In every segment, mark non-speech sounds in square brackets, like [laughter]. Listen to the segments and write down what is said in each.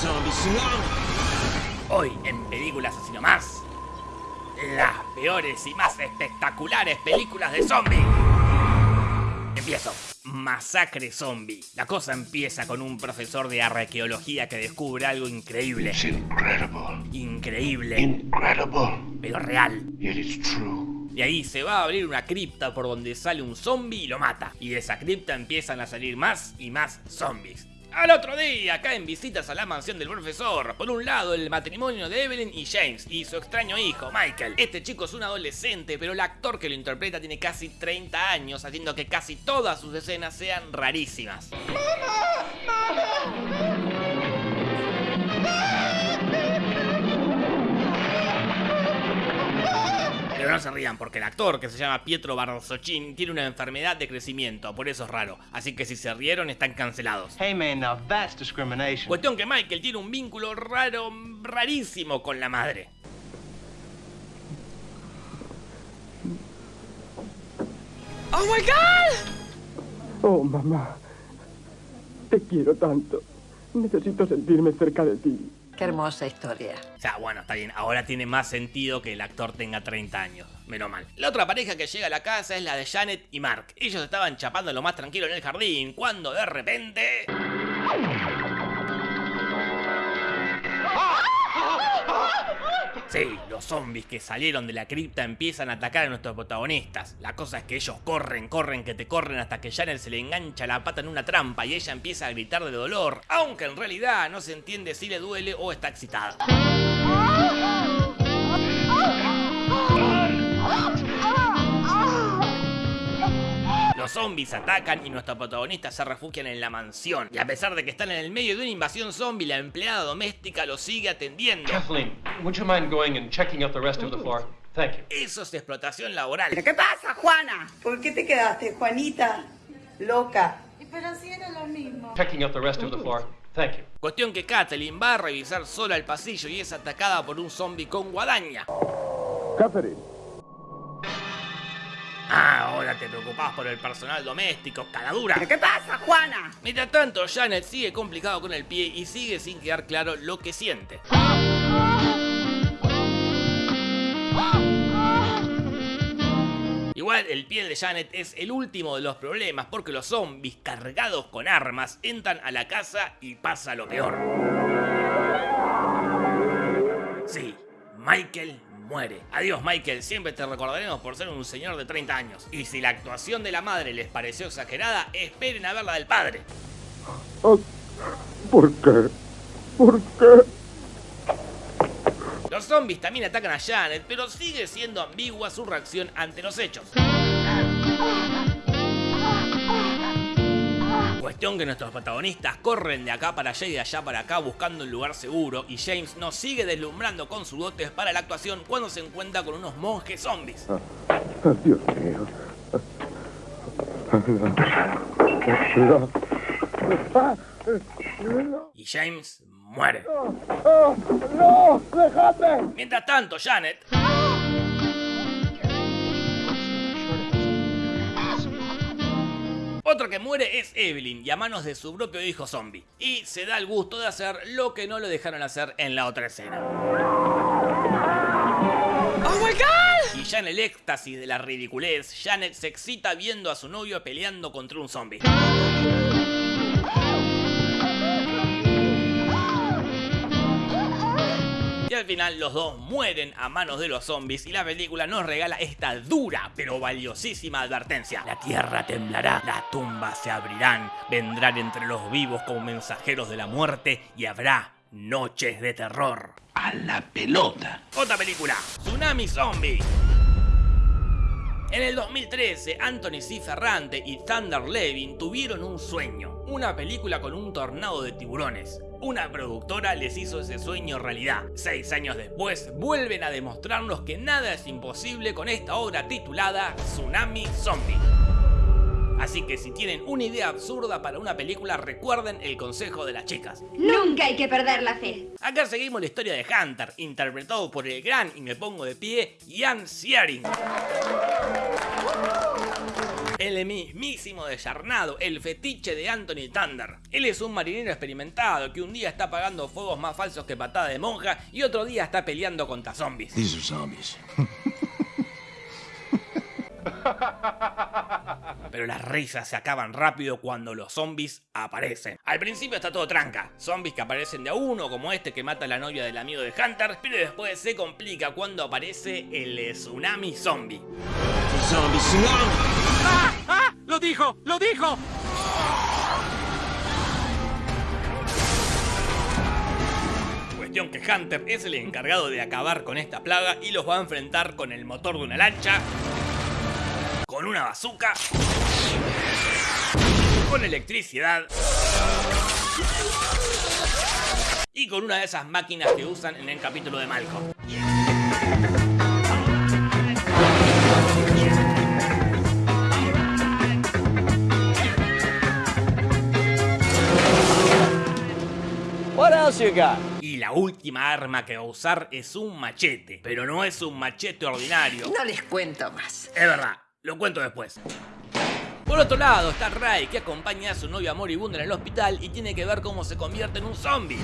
Zombie Tsunami. Hoy en Películas Así Nomás, las peores y más espectaculares películas de zombie. Empiezo. Masacre zombie. La cosa empieza con un profesor de arqueología que descubre algo increíble. It's incredible. Increíble, Incredible. pero real. True. Y ahí se va a abrir una cripta por donde sale un zombie y lo mata. Y de esa cripta empiezan a salir más y más zombies. Al otro día caen visitas a la mansión del profesor. Por un lado, el matrimonio de Evelyn y James y su extraño hijo, Michael. Este chico es un adolescente, pero el actor que lo interpreta tiene casi 30 años, haciendo que casi todas sus escenas sean rarísimas. Pero no se rían porque el actor, que se llama Pietro Barzochín, tiene una enfermedad de crecimiento, por eso es raro. Así que si se rieron están cancelados. Hey man, now that's discrimination. Cuestión que Michael tiene un vínculo raro, rarísimo con la madre. ¡Oh my god! Oh, mamá. Te quiero tanto. Necesito sentirme cerca de ti. Qué hermosa historia. O sea, bueno, está bien, ahora tiene más sentido que el actor tenga 30 años. Menos mal. La otra pareja que llega a la casa es la de Janet y Mark. Ellos estaban chapando lo más tranquilo en el jardín, cuando de repente... Sí, los zombies que salieron de la cripta empiezan a atacar a nuestros protagonistas. La cosa es que ellos corren, corren, que te corren hasta que Janet se le engancha la pata en una trampa y ella empieza a gritar de dolor, aunque en realidad no se entiende si le duele o está excitada. Los zombies atacan y nuestros protagonistas se refugian en la mansión. Y a pesar de que están en el medio de una invasión zombie, la empleada doméstica los sigue atendiendo. Kathleen, would you mind going and checking out the rest of the floor? Thank you. Eso es explotación laboral. ¿Qué pasa, Juana? ¿Por qué te quedaste, Juanita? Loca. Pero si era lo mismo. Checking out the rest of the floor. Thank you. Cuestión que Kathleen va a revisar sola el pasillo y es atacada por un zombie con guadaña. Catherine, ahora te preocupás por el personal doméstico, caladura. ¿Qué pasa, Juana? Mientras tanto, Janet sigue complicado con el pie y sigue sin quedar claro lo que siente. Igual el pie de Janet es el último de los problemas porque los zombies cargados con armas entran a la casa y pasa lo peor. Sí, Michael muere. Adiós Michael, siempre te recordaremos por ser un señor de 30 años. Y si la actuación de la madre les pareció exagerada, esperen a ver la del padre. oh, ¿por qué? ¿Por qué? Los zombies también atacan a Janet, pero sigue siendo ambigua su reacción ante los hechos. Cuestión que nuestros protagonistas corren de acá para allá y de allá para acá buscando un lugar seguro y James nos sigue deslumbrando con sus dotes para la actuación cuando se encuentra con unos monjes zombies. Oh, Dios mío. Y James muere. ¡Oh, ¡No! ¡Déjame! Mientras tanto, Janet Otra que muere es Evelyn y a manos de su propio hijo zombie. Y se da el gusto de hacer lo que no lo dejaron hacer en la otra escena. ¡Oh my god! Y ya en el éxtasis de la ridiculez, Janet se excita viendo a su novio peleando contra un zombie. Y al final los dos mueren a manos de los zombies y la película nos regala esta dura pero valiosísima advertencia. La tierra temblará, las tumbas se abrirán, vendrán entre los vivos como mensajeros de la muerte y habrá noches de terror. A la pelota. Otra película, Tsunami Zombie. En el 2013, Anthony C. Ferrante y Thunder Levin tuvieron un sueño, una película con un tornado de tiburones. Una productora les hizo ese sueño realidad. Seis años después, vuelven a demostrarnos que nada es imposible con esta obra titulada Tsunami Zombie. Así que si tienen una idea absurda para una película, recuerden el consejo de las chicas. Nunca hay que perder la fe. Acá seguimos la historia de Hunter, interpretado por el gran, y me pongo de pie, Ian Searing. El mismísimo desarnado, el fetiche de Anthony Thunder. Él es un marinero experimentado que un día está apagando fuegos más falsos que patada de monja y otro día está peleando contra zombies. These are zombies. [laughs] Pero las risas se acaban rápido cuando los zombies aparecen. Al principio está todo tranca, zombies que aparecen de a uno, como este que mata a la novia del amigo de Hunter, pero después se complica cuando aparece el tsunami zombie. Zombie tsunami. ¡Ah! ¡Lo dijo! ¡Lo dijo! Cuestión que Hunter es el encargado de acabar con esta plaga y los va a enfrentar con el motor de una lancha, con una bazooka, con electricidad y con una de esas máquinas que usan en el capítulo de Malcolm. What else you got? Y la última arma que va a usar es un machete, pero no es un machete ordinario. No les cuento más. Es verdad, lo cuento después. Por otro lado está Ray que acompaña a su novia moribunda en el hospital y tiene que ver cómo se convierte en un zombie.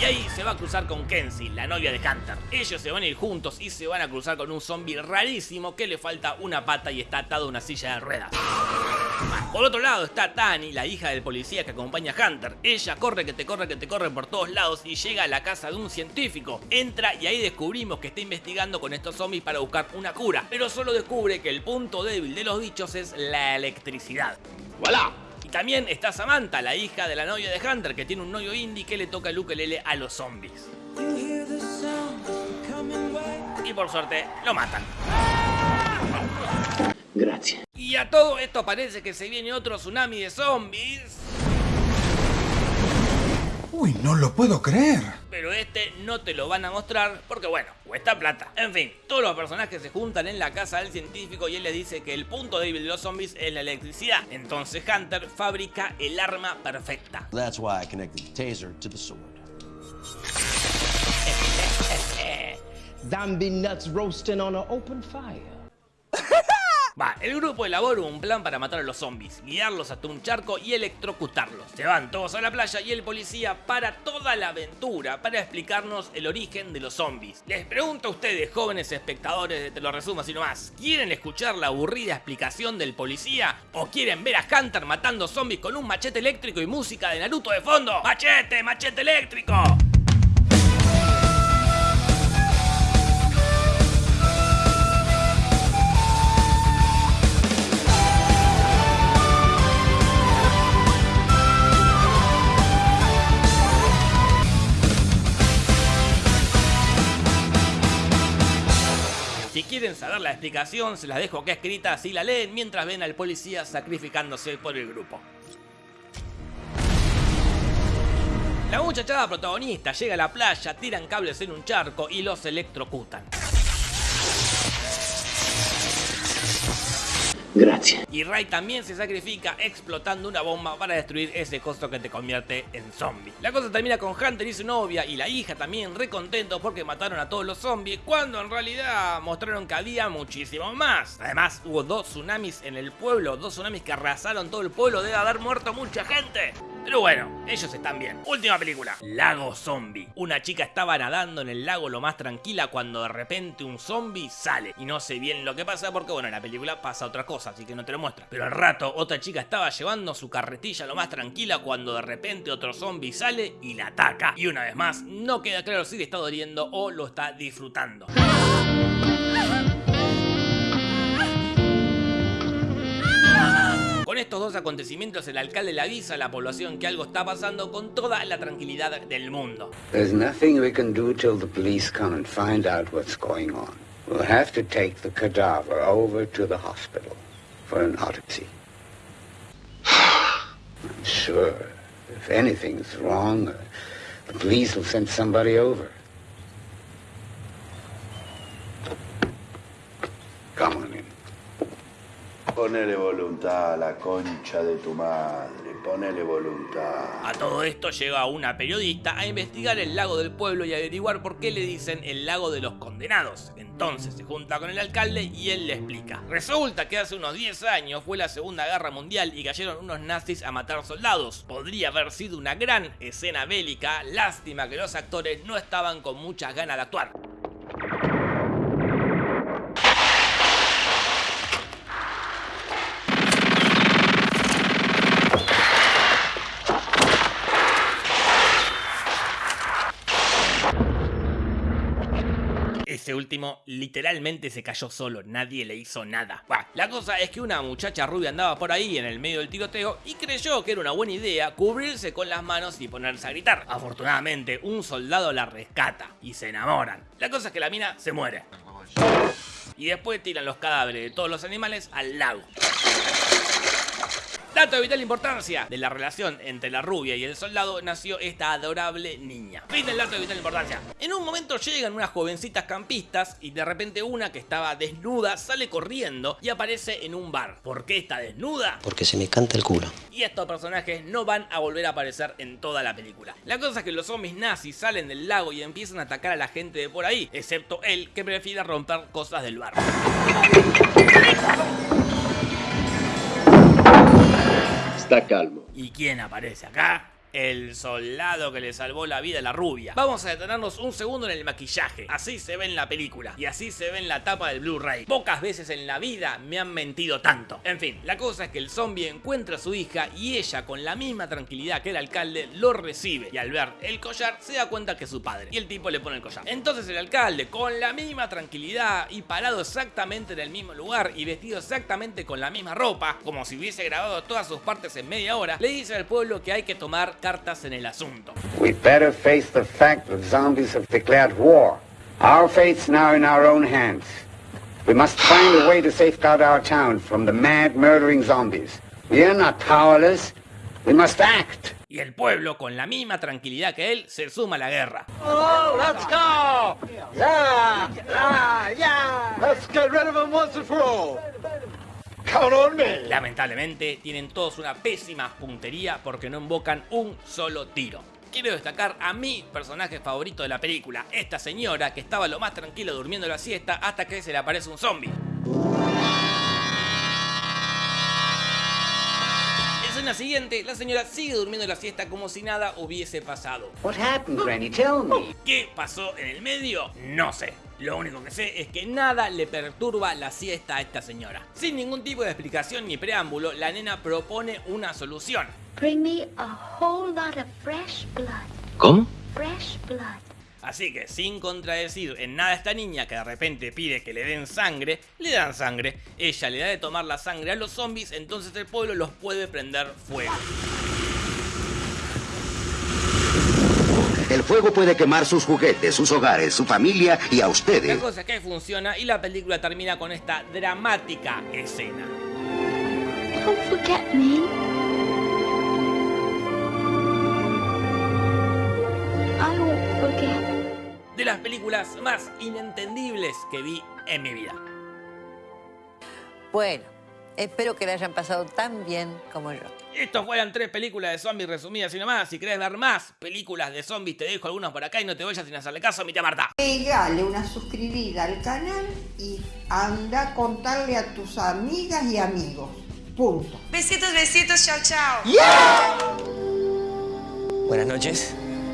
Y ahí se va a cruzar con Kenzie, la novia de Hunter. Ellos se van a ir juntos y se van a cruzar con un zombie rarísimo que le falta una pata y está atado a una silla de ruedas. Por otro lado está Tani, la hija del policía que acompaña a Hunter. Ella corre que te corre que te corre por todos lados y llega a la casa de un científico. Entra y ahí descubrimos que está investigando con estos zombies para buscar una cura. Pero solo descubre que el punto débil de los bichos es la electricidad. ¡Voilà! Y también está Samantha, la hija de la novia de Hunter, que tiene un novio indie que le toca el ukelele a los zombies. Y por suerte, lo matan. Gracias. Y a todo esto parece que se viene otro tsunami de zombies. Uy, no lo puedo creer. Pero este no te lo van a mostrar porque bueno, cuesta plata. En fin, todos los personajes se juntan en la casa del científico y él les dice que el punto débil de los zombies es la electricidad. Entonces Hunter fabrica el arma perfecta. That's why I connected the taser to the sword. [laughs] Zombie nuts roasting on an open fire. Va, el grupo elabora un plan para matar a los zombies, guiarlos hasta un charco y electrocutarlos. Se van todos a la playa y el policía para toda la aventura para explicarnos el origen de los zombies. Les pregunto a ustedes, jóvenes espectadores de Te lo resumo así nomás, ¿quieren escuchar la aburrida explicación del policía? ¿O quieren ver a Hunter matando zombies con un machete eléctrico y música de Naruto de fondo? ¡Machete, machete eléctrico! La explicación, se las dejo acá escrita así la leen mientras ven al policía sacrificándose por el grupo. La muchachada protagonista llega a la playa, tiran cables en un charco y los electrocutan. Gracias. Y Ray también se sacrifica explotando una bomba para destruir ese costo que te convierte en zombie. La cosa termina con Hunter y su novia y la hija también recontentos porque mataron a todos los zombies cuando en realidad mostraron que había muchísimo más. Además hubo dos tsunamis en el pueblo, dos tsunamis que arrasaron todo el pueblo, debe haber muerto mucha gente. Pero bueno, ellos están bien. Última película. Lago Zombie. Una chica estaba nadando en el lago lo más tranquila cuando de repente un zombie sale. Y no sé bien lo que pasa porque bueno, en la película pasa otra cosa, así que no te lo muestra. Pero al rato otra chica estaba llevando su carretilla lo más tranquila cuando de repente otro zombie sale y la ataca. Y una vez más, no queda claro si le está doliendo o lo está disfrutando. Con estos dos acontecimientos el alcalde le avisa a la población que algo está pasando con toda la tranquilidad del mundo. There's nothing we can do till the police come and find out what's going on. We'll have to take the cadaver over to the hospital for an autopsy. [sighs] I'm sure if anything's wrong, uh, the police will send somebody over. Come on in. Oh, Ponele la concha de tu madre, ponele voluntad. A todo esto llega una periodista a investigar el lago del pueblo y averiguar por qué le dicen el lago de los condenados. Entonces se junta con el alcalde y él le explica. Resulta que hace unos 10 años fue la Segunda Guerra Mundial y cayeron unos nazis a matar soldados. Podría haber sido una gran escena bélica, lástima que los actores no estaban con muchas ganas de actuar. Ese último literalmente se cayó solo, nadie le hizo nada. Bah, la cosa es que una muchacha rubia andaba por ahí en el medio del tiroteo y creyó que era una buena idea cubrirse con las manos y ponerse a gritar. Afortunadamente, un soldado la rescata y se enamoran. La cosa es que la mina se muere. Y después tiran los cadáveres de todos los animales al lago. Dato de vital importancia. De la relación entre la rubia y el soldado nació esta adorable niña. Fin del dato de vital importancia. En un momento llegan unas jovencitas campistas y de repente una que estaba desnuda sale corriendo y aparece en un bar. ¿Por qué está desnuda? Porque se me canta el culo. Y estos personajes no van a volver a aparecer en toda la película. La cosa es que los zombies nazis salen del lago y empiezan a atacar a la gente de por ahí, excepto él que prefiere romper cosas del bar. Está calmo. ¿Y quién aparece acá? El soldado que le salvó la vida a la rubia. Vamos a detenernos un segundo en el maquillaje. Así se ve en la película. Y así se ve en la tapa del Blu-ray. Pocas veces en la vida me han mentido tanto. En fin, la cosa es que el zombie encuentra a su hija y ella con la misma tranquilidad que el alcalde lo recibe. Y al ver el collar se da cuenta que es su padre. Y el tipo le pone el collar. Entonces el alcalde con la misma tranquilidad y parado exactamente en el mismo lugar y vestido exactamente con la misma ropa, como si hubiese grabado todas sus partes en media hora, le dice al pueblo que hay que tomar cartas en el asunto. We better face the fact that zombies have declared war. Our fate's now in our own hands. We must find a way to safeguard our town from the mad, murdering zombies. We are not powerless. We must act. Y el pueblo, con la misma tranquilidad que él, se suma a la guerra. Oh, let's go! Yeah! Yeah! Yeah! Let's get rid of him once and for all! Lamentablemente, tienen todos una pésima puntería porque no invocan un solo tiro. Quiero destacar a mi personaje favorito de la película, esta señora que estaba lo más tranquilo durmiendo la siesta hasta que se le aparece un zombie. Escena siguiente, la señora sigue durmiendo la siesta como si nada hubiese pasado. What happened, Granny? Tell me. ¿Qué pasó en el medio? No sé. Lo único que sé es que nada le perturba la siesta a esta señora. Sin ningún tipo de explicación ni preámbulo, la nena propone una solución. Bring me a whole lot of fresh blood. ¿Cómo? Fresh blood. Así que sin contradecir en nada a esta niña que de repente pide que le den sangre, le dan sangre. Ella le da de tomar la sangre a los zombies, entonces el pueblo los puede prender fuego. El fuego puede quemar sus juguetes, sus hogares, su familia y a La ustedes. cosa es que funciona y la película termina con esta dramática escena. Don't forget me. I won't forget. De las películas más inentendibles que vi en mi vida. Bueno, espero que la hayan pasado tan bien como yo. Estos fueron tres películas de zombies resumidas y nomás. Si querés ver más películas de zombies, te dejo algunas por acá y no te vayas sin hacerle caso a mi tía Marta. Pegale una suscribida al canal y anda a contarle a tus amigas y amigos. Punto. Besitos, besitos, chao, chao. Buenas noches.